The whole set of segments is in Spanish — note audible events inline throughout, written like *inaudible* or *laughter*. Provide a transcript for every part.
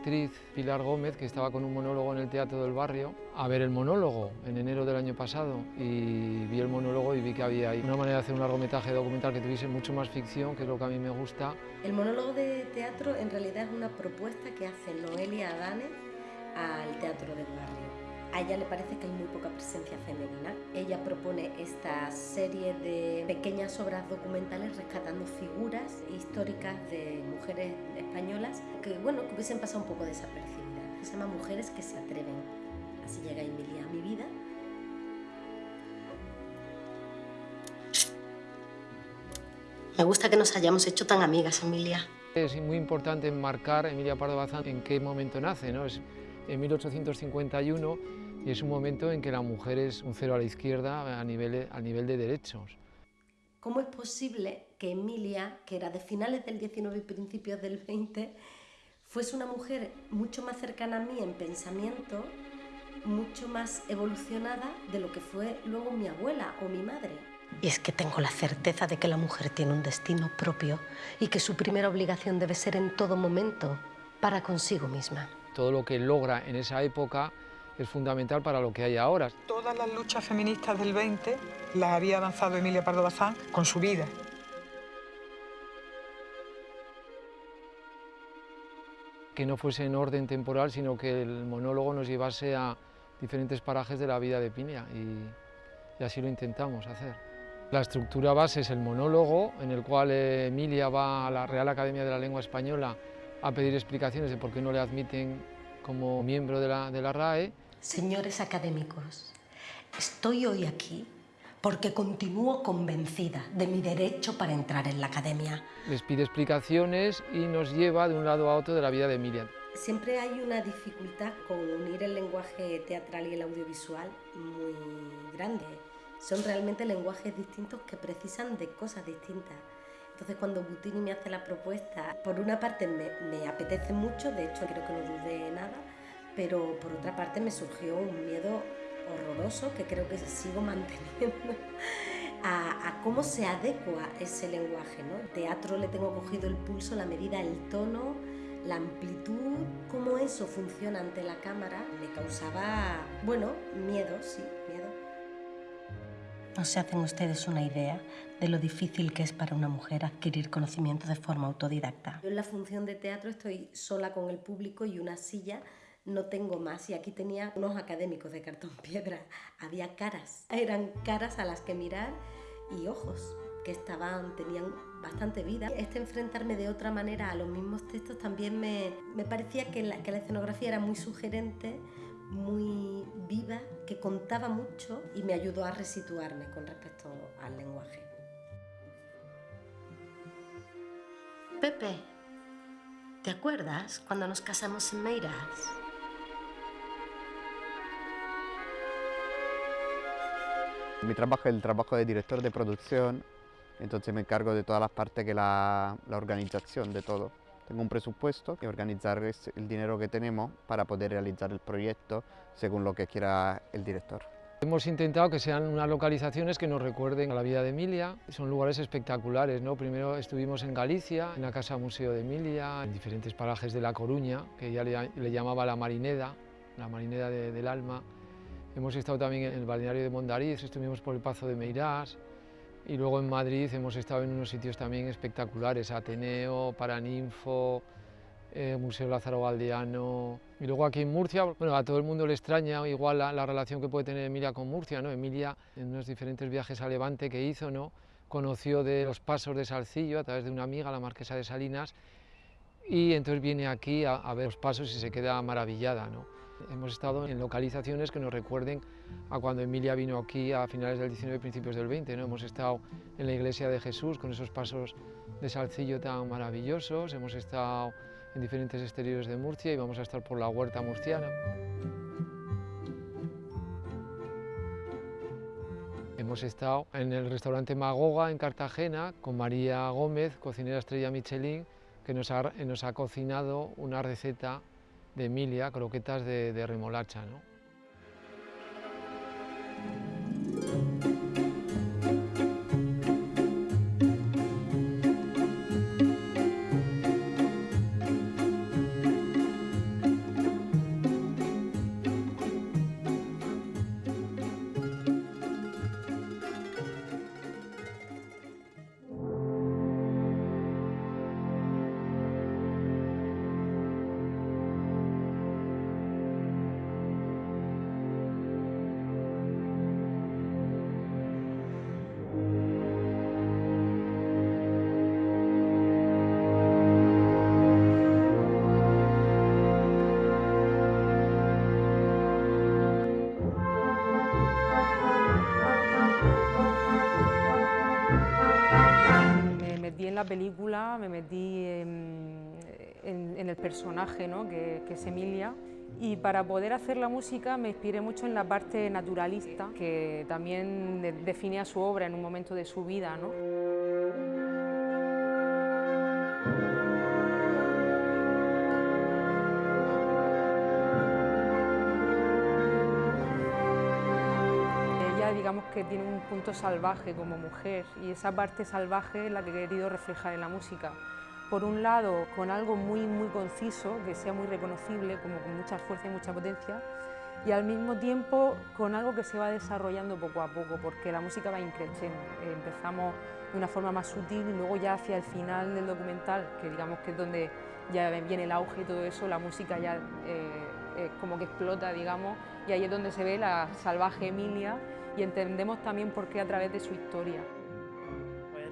actriz Pilar Gómez, que estaba con un monólogo en el Teatro del Barrio, a ver el monólogo en enero del año pasado y vi el monólogo y vi que había ahí una manera de hacer un largometraje documental que tuviese mucho más ficción, que es lo que a mí me gusta. El monólogo de teatro en realidad es una propuesta que hace Noelia Adane al Teatro del Barrio. A ella le parece que hay muy poca presencia femenina. Ella propone esta serie de pequeñas obras documentales rescatando figuras históricas de mujeres españolas que, bueno, que hubiesen pasado un poco desapercibidas. Se llama Mujeres que se atreven. Así llega Emilia a mi vida. Me gusta que nos hayamos hecho tan amigas, Emilia. Es muy importante enmarcar Emilia Pardo Bazán en qué momento nace, ¿no? Es en 1851 y es un momento en que la mujer es un cero a la izquierda a nivel, a nivel de derechos. ¿Cómo es posible que Emilia, que era de finales del 19 y principios del 20, fuese una mujer mucho más cercana a mí en pensamiento, mucho más evolucionada de lo que fue luego mi abuela o mi madre? Y es que tengo la certeza de que la mujer tiene un destino propio y que su primera obligación debe ser en todo momento para consigo misma. Todo lo que logra en esa época es fundamental para lo que hay ahora. Todas las luchas feministas del 20 las había avanzado Emilia Pardo Bazán con su vida. Que no fuese en orden temporal, sino que el monólogo nos llevase a diferentes parajes de la vida de Pinia y, y así lo intentamos hacer. La estructura base es el monólogo, en el cual Emilia va a la Real Academia de la Lengua Española a pedir explicaciones de por qué no le admiten como miembro de la, de la RAE. Señores académicos, estoy hoy aquí porque continúo convencida de mi derecho para entrar en la academia. Les pide explicaciones y nos lleva de un lado a otro de la vida de Emilia. Siempre hay una dificultad con unir el lenguaje teatral y el audiovisual muy grande. Son realmente lenguajes distintos que precisan de cosas distintas. Entonces cuando Butini me hace la propuesta, por una parte me, me, apetece mucho, de hecho creo que no dudé nada, pero por otra parte me surgió un miedo horroroso que creo que sigo *laughs* manteniendo a, a cómo se adecua ese lenguaje. ¿no? El teatro le tengo cogido el pulso, la medida, el tono, la amplitud, cómo eso funciona ante la cámara, me causaba, bueno, miedo, sí, miedo. No se hacen ustedes una idea de lo difícil que es para una mujer adquirir conocimiento de forma autodidacta. Yo en la función de teatro estoy sola con el público y una silla, no tengo más. Y aquí tenía unos académicos de cartón *laughs* piedra. Había caras, eran caras a las que mirar y ojos que estaban, tenían bastante vida. Este enfrentarme de otra manera a los mismos textos también me, me parecía que la, que la escenografía era muy sugerente, muy viva, que contaba mucho y me ayudó a resituarme con respecto al lenguaje. Pepe, ¿te acuerdas cuando nos casamos en Meiras? Mi trabajo es el trabajo de director de producción, entonces me encargo de todas las partes que la, la organización de todo. Tengo un presupuesto y organizar el dinero que tenemos para poder realizar el proyecto según lo que quiera el director. Hemos intentado que sean unas localizaciones que nos recuerden a la vida de Emilia. Son lugares espectaculares, ¿no? Primero estuvimos en Galicia, en la Casa Museo de Emilia, en diferentes parajes de La Coruña, que ella le, le llamaba la Marineda, la Marineda de, del Alma. Hemos estado también en el balneario de Mondariz, estuvimos por el Pazo de Meirás, y luego en Madrid hemos estado en unos sitios también espectaculares, Ateneo, Paraninfo, eh, Museo Lázaro Galdiano. Y luego aquí en Murcia, bueno, a todo el mundo le extraña igual la, la, relación que puede tener Emilia con Murcia, ¿no? Emilia, en unos diferentes viajes a Levante que hizo, ¿no? conoció de los pasos de Salcillo a través de una amiga, la marquesa de Salinas, y entonces viene aquí a, a ver los pasos y se queda maravillada. ¿no? Hemos estado en localizaciones que nos recuerden a cuando Emilia vino aquí a finales del 19 y principios del 20. ¿no? Hemos estado en la iglesia de Jesús con esos pasos de Salcillo tan maravillosos, hemos estado en diferentes exteriores de Murcia y vamos a estar por la huerta murciana. Hemos estado en el restaurante Magoga en Cartagena con María Gómez, cocinera estrella Michelin, que nos ha cocinado una receta de Emilia, croquetas de, de remolacha. ¿no? Película, me metí en, el personaje ¿no? que, que es Emilia y para poder hacer la música me inspiré mucho en la parte naturalista que también definía su obra en un momento de su vida. ¿no? Digamos que tiene un punto salvaje como mujer y esa parte salvaje es la que he querido reflejar en la música por un lado con algo muy, muy conciso, que sea muy reconocible, como con mucha fuerza y mucha potencia, y al mismo tiempo con algo que se va desarrollando poco a poco, porque la música va increciendo. Empezamos de una forma más sutil y luego ya hacia el final del documental, que digamos que es donde ya viene el auge y todo eso, la música ya eh, como que explota, digamos, y ahí es donde se ve la salvaje Emilia y entendemos también por qué a través de su historia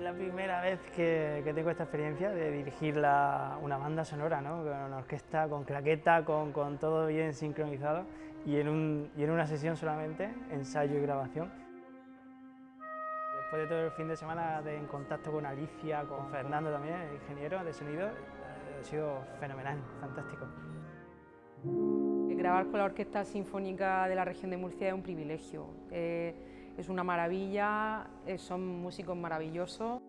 la primera vez que, tengo esta experiencia de dirigir una banda sonora, ¿no? con una orquesta, con claqueta, con, con todo bien sincronizado y en, un, y en una sesión solamente, ensayo y grabación. Después de todo el fin de semana en contacto con Alicia, con Fernando también, ingeniero de sonido, ha sido fenomenal, fantástico. Grabar con la Orquesta Sinfónica de la región de Murcia es un privilegio. Eh, es una maravilla, eh, son músicos maravillosos.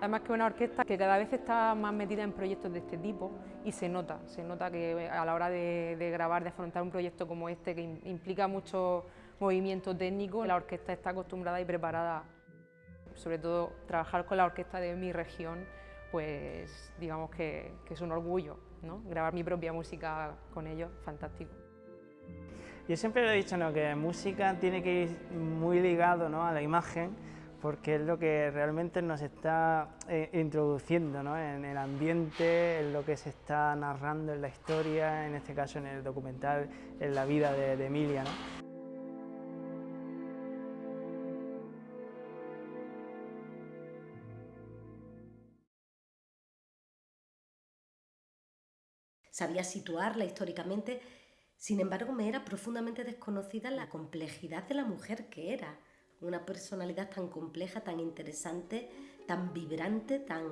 Además que es una orquesta que cada vez está más metida en proyectos de este tipo y se nota, se nota que a la hora de, grabar, de afrontar un proyecto como este que implica mucho movimiento técnico, la orquesta está acostumbrada y preparada. Sobre todo trabajar con la orquesta de mi región, pues digamos que, es un orgullo, ¿no? grabar mi propia música con ellos, fantástico. Yo siempre lo he dicho, ¿no? que música tiene que ir muy ligado ¿no? a la imagen, porque es lo que realmente nos está eh, introduciendo ¿no? en el ambiente, en lo que se está narrando en la historia, en este caso en el documental, en la vida de, Emilia. ¿no? Sabía situarla históricamente sin embargo, me era profundamente desconocida la complejidad de la mujer que era. Una personalidad tan compleja, tan interesante, tan vibrante, tan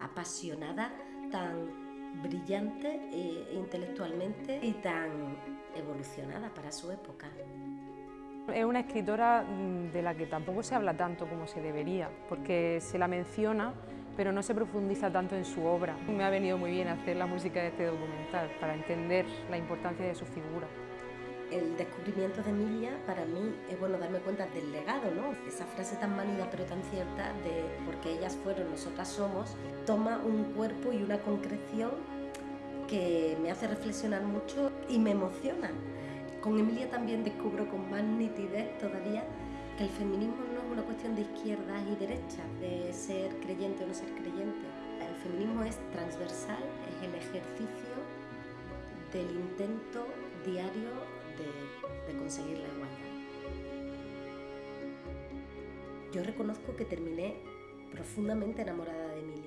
apasionada, tan brillante e intelectualmente y tan evolucionada para su época. Es una escritora mm, de la que tampoco se habla tanto como se debería, porque se la menciona, pero no se profundiza tanto en su obra. Me ha venido muy bien hacer la música de este documental para entender la importancia de su figura. El descubrimiento de Emilia para mí es bueno darme cuenta del legado, ¿no? Esa frase tan manida pero tan cierta de porque ellas fueron, nosotras somos, toma un cuerpo y una concreción que me hace reflexionar mucho y me emociona. Con Emilia también descubro con más nitidez todavía que el feminismo una cuestión de izquierdas y derechas, de ser creyente o no ser creyente. El feminismo es transversal, es el ejercicio del intento diario de, conseguir la igualdad. Yo reconozco que terminé profundamente enamorada de Emilia